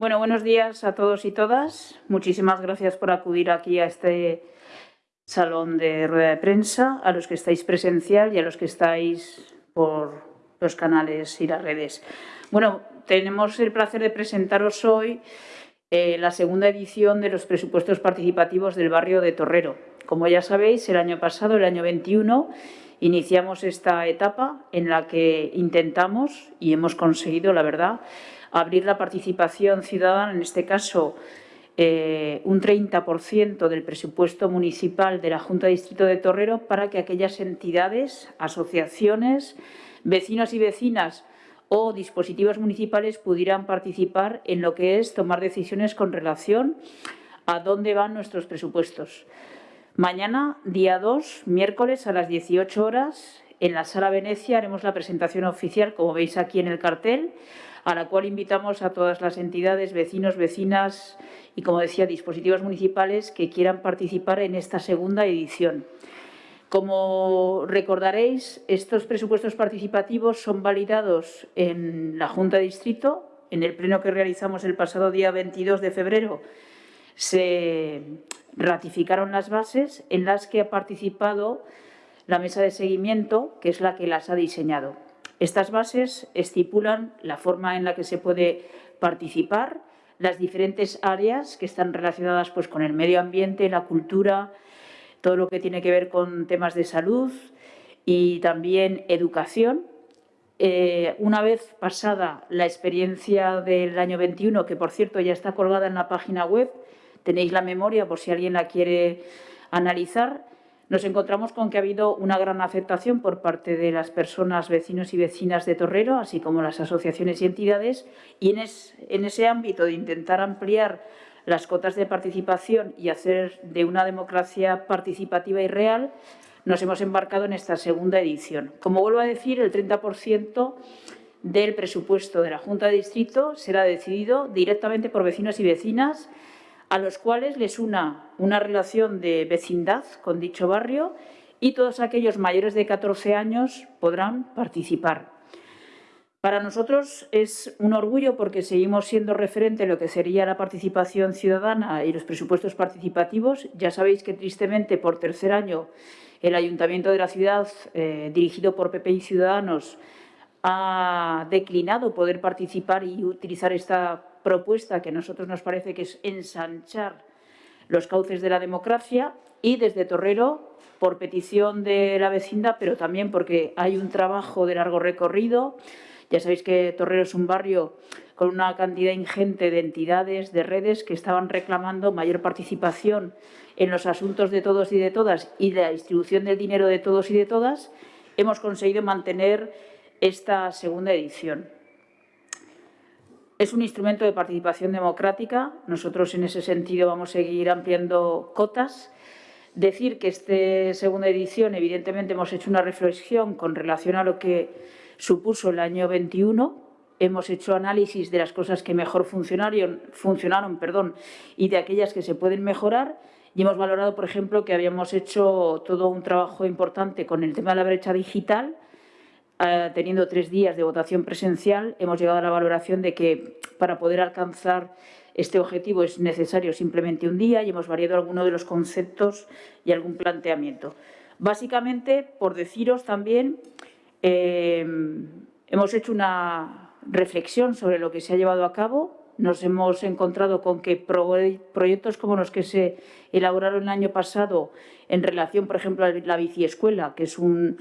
Bueno, buenos días a todos y todas. Muchísimas gracias por acudir aquí a este salón de rueda de prensa, a los que estáis presencial y a los que estáis por los canales y las redes. Bueno, tenemos el placer de presentaros hoy eh, la segunda edición de los presupuestos participativos del barrio de Torrero. Como ya sabéis, el año pasado, el año 21, iniciamos esta etapa en la que intentamos, y hemos conseguido, la verdad, abrir la participación ciudadana, en este caso eh, un 30% del presupuesto municipal de la Junta de Distrito de Torrero para que aquellas entidades, asociaciones, vecinos y vecinas o dispositivos municipales pudieran participar en lo que es tomar decisiones con relación a dónde van nuestros presupuestos. Mañana, día 2, miércoles a las 18 horas, en la Sala Venecia haremos la presentación oficial, como veis aquí en el cartel, a la cual invitamos a todas las entidades, vecinos, vecinas y, como decía, dispositivos municipales que quieran participar en esta segunda edición. Como recordaréis, estos presupuestos participativos son validados en la Junta de Distrito. En el pleno que realizamos el pasado día 22 de febrero se ratificaron las bases en las que ha participado la mesa de seguimiento, que es la que las ha diseñado. Estas bases estipulan la forma en la que se puede participar, las diferentes áreas que están relacionadas pues, con el medio ambiente, la cultura, todo lo que tiene que ver con temas de salud y también educación. Eh, una vez pasada la experiencia del año 21, que por cierto ya está colgada en la página web, tenéis la memoria por si alguien la quiere analizar, nos encontramos con que ha habido una gran aceptación por parte de las personas, vecinos y vecinas de Torrero, así como las asociaciones y entidades, y en, ese ámbito de intentar ampliar las cotas de participación y hacer de una democracia participativa y real, nos hemos embarcado en esta segunda edición. Como vuelvo a decir, el 30% del presupuesto de la Junta de Distrito será decidido directamente por vecinos y vecinas a los cuales les una una relación de vecindad con dicho barrio y todos aquellos mayores de 14 años podrán participar. Para nosotros es un orgullo porque seguimos siendo referente en lo que sería la participación ciudadana y los presupuestos participativos. Ya sabéis que tristemente por tercer año el Ayuntamiento de la ciudad, eh, dirigido por PP y Ciudadanos, ha declinado poder participar y utilizar esta propuesta que a nosotros nos parece que es ensanchar los cauces de la democracia y desde Torrero, por petición de la vecindad, pero también porque hay un trabajo de largo recorrido. Ya sabéis que Torrero es un barrio con una cantidad ingente de entidades, de redes que estaban reclamando mayor participación en los asuntos de todos y de todas y la distribución del dinero de todos y de todas, hemos conseguido mantener esta segunda edición. Es un instrumento de participación democrática. Nosotros, en ese sentido, vamos a seguir ampliando cotas. Decir que esta segunda edición, evidentemente, hemos hecho una reflexión con relación a lo que supuso el año 21. Hemos hecho análisis de las cosas que mejor funcionaron, y de aquellas que se pueden mejorar. Y hemos valorado, por ejemplo, que habíamos hecho todo un trabajo importante con el tema de la brecha digital, eh, teniendo tres días de votación presencial, hemos llegado a la valoración de que para poder alcanzar este objetivo es necesario simplemente un día y hemos variado algunos de los conceptos y algún planteamiento. Básicamente, por deciros también, eh, hemos hecho una reflexión sobre lo que se ha llevado a cabo. Nos hemos encontrado con que proyectos como los que se elaboraron el año pasado en relación, por ejemplo, a la biciescuela, que es un,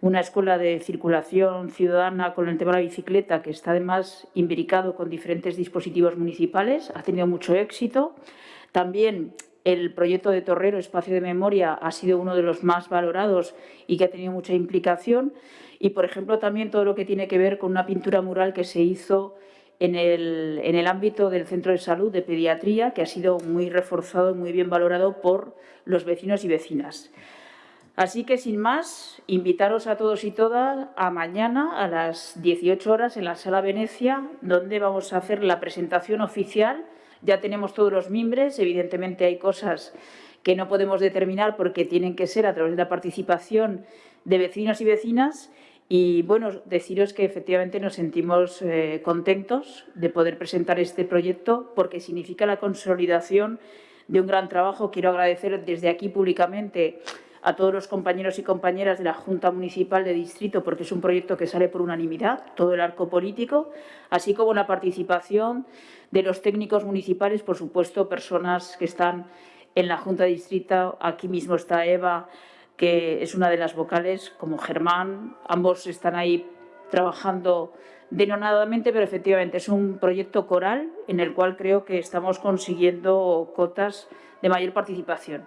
una escuela de circulación ciudadana con el tema de la bicicleta que está además imbricado con diferentes dispositivos municipales, ha tenido mucho éxito. También el proyecto de Torrero, Espacio de Memoria, ha sido uno de los más valorados y que ha tenido mucha implicación. Y, por ejemplo, también todo lo que tiene que ver con una pintura mural que se hizo en el, en el ámbito del Centro de Salud de Pediatría, que ha sido muy reforzado y muy bien valorado por los vecinos y vecinas. Así que, sin más, invitaros a todos y todas a mañana a las 18 horas en la Sala Venecia, donde vamos a hacer la presentación oficial. Ya tenemos todos los miembros, evidentemente hay cosas que no podemos determinar porque tienen que ser a través de la participación de vecinos y vecinas Y bueno, deciros que efectivamente nos sentimos eh, contentos de poder presentar este proyecto porque significa la consolidación de un gran trabajo. Quiero agradecer desde aquí públicamente a todos los compañeros y compañeras de la Junta Municipal de Distrito porque es un proyecto que sale por unanimidad, todo el arco político, así como la participación de los técnicos municipales, por supuesto, personas que están en la Junta de Distrito. Aquí mismo está Eva, que es una de las vocales, como Germán. Ambos están ahí trabajando denonadamente, pero efectivamente es un proyecto coral en el cual creo que estamos consiguiendo cotas de mayor participación.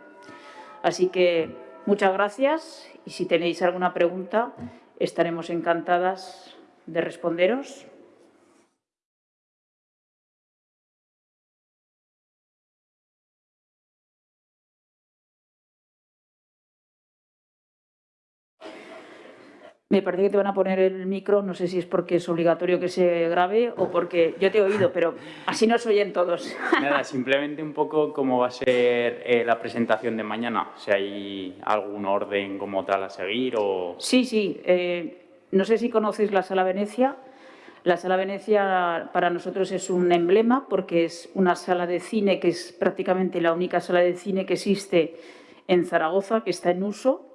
Así que muchas gracias y si tenéis alguna pregunta estaremos encantadas de responderos. Me parece que te van a poner el micro, no sé si es porque es obligatorio que se grabe o porque yo te he oído, pero así nos oyen todos. Nada, simplemente un poco cómo va a ser eh, la presentación de mañana, si hay algún orden como tal a seguir o... Sí, sí, eh, no sé si conoces la Sala Venecia. La Sala Venecia para nosotros es un emblema porque es una sala de cine que es prácticamente la única sala de cine que existe en Zaragoza, que está en uso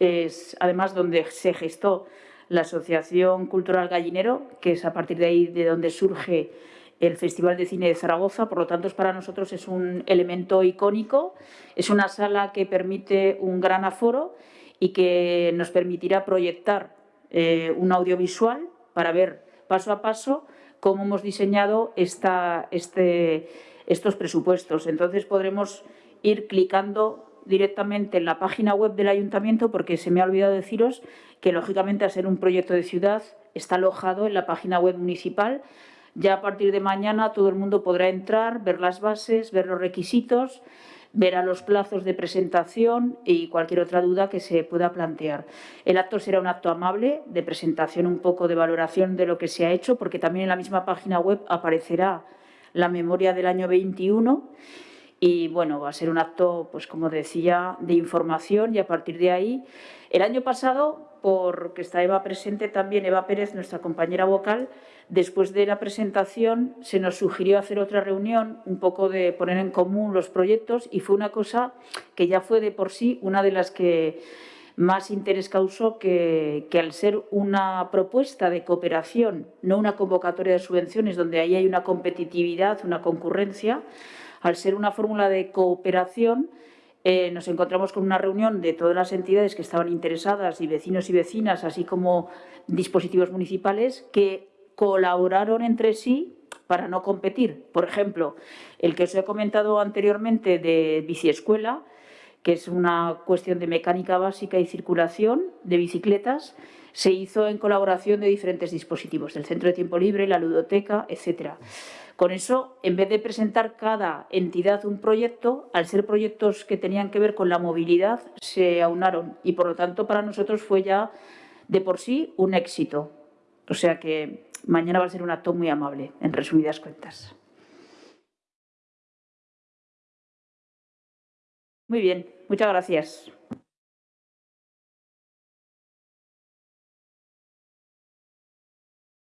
es además donde se gestó la Asociación Cultural Gallinero, que es a partir de ahí de donde surge el Festival de Cine de Zaragoza, por lo tanto para nosotros es un elemento icónico, es una sala que permite un gran aforo y que nos permitirá proyectar eh, un audiovisual para ver paso a paso cómo hemos diseñado esta, este, estos presupuestos. Entonces podremos ir clicando directamente en la página web del ayuntamiento porque se me ha olvidado deciros que lógicamente al ser un proyecto de ciudad está alojado en la página web municipal. Ya a partir de mañana todo el mundo podrá entrar, ver las bases, ver los requisitos, ver a los plazos de presentación y cualquier otra duda que se pueda plantear. El acto será un acto amable de presentación, un poco de valoración de lo que se ha hecho, porque también en la misma página web aparecerá la memoria del año 21 y bueno, va a ser un acto, pues como decía, de información y a partir de ahí, el año pasado, porque está Eva presente también, Eva Pérez, nuestra compañera vocal, después de la presentación se nos sugirió hacer otra reunión, un poco de poner en común los proyectos y fue una cosa que ya fue de por sí una de las que más interés causó que, que, al ser una propuesta de cooperación, no una convocatoria de subvenciones donde ahí hay una competitividad, una concurrencia, al ser una fórmula de cooperación, eh, nos encontramos con una reunión de todas las entidades que estaban interesadas y vecinos y vecinas, así como dispositivos municipales, que colaboraron entre sí para no competir. Por ejemplo, el que os he comentado anteriormente de biciescuela, que es una cuestión de mecánica básica y circulación de bicicletas, se hizo en colaboración de diferentes dispositivos, del Centro de Tiempo Libre, la ludoteca, etcétera. Con eso, en vez de presentar cada entidad un proyecto, al ser proyectos que tenían que ver con la movilidad, se aunaron y por lo tanto para nosotros fue ya de por sí un éxito. O sea que mañana va a ser un acto muy amable, en resumidas cuentas. Muy bien, muchas gracias.